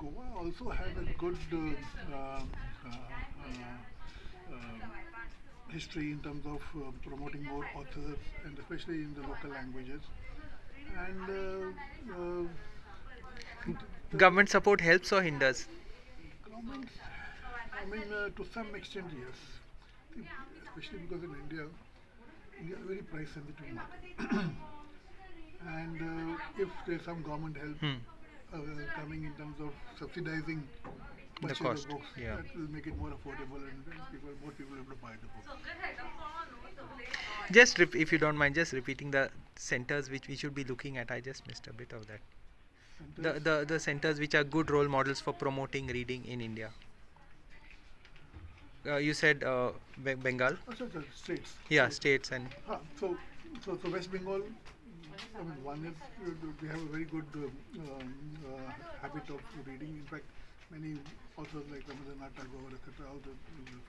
Goa also had a good uh, uh, uh, uh, history in terms of uh, promoting more authors and especially in the local languages. And uh, uh, Government support helps or hinders? government, I mean, uh, to some extent, yes. Especially because in India, India is a very price sensitive market. and uh, if there's some government help Hmm. Uh, coming in terms of subsidizing The cost, books, yeah. that will make it more affordable and then people, more people will able to buy the books. Just if you don't mind, just repeating the centers which we should be looking at. I just missed a bit of that. The, Centers- the the centers which are good role models for promoting reading in India. Uh, you said uh, Be- Bengal, Oh, sorry, sorry, states. yeah, So- states and Ah, so, so, so West Bengal, One is uh, we have a very good uh, um, uh, habit of reading. In fact, many authors like Rabindranath Tagore, etc., all the,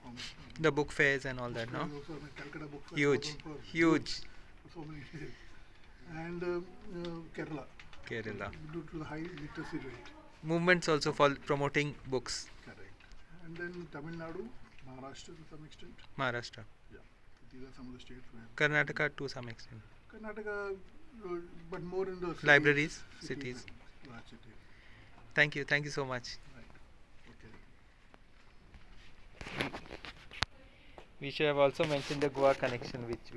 from the book fairs and all that, no? Also, Calcutta Book Fair Huge, goes on for huge. so many. And uh, Kerala, Kerala. due to the high literacy rate. Movements also for promoting books. Correct. And then Tamil Nadu, Maharashtra to some extent. Maharashtra, Yeah. These are some of the states where Karnataka to some extent. Karnataka, uh, but more in the cities, Libraries, cities. large cities. Thank you, thank you so much. Right. Okay. We should have also mentioned the Goa connection which.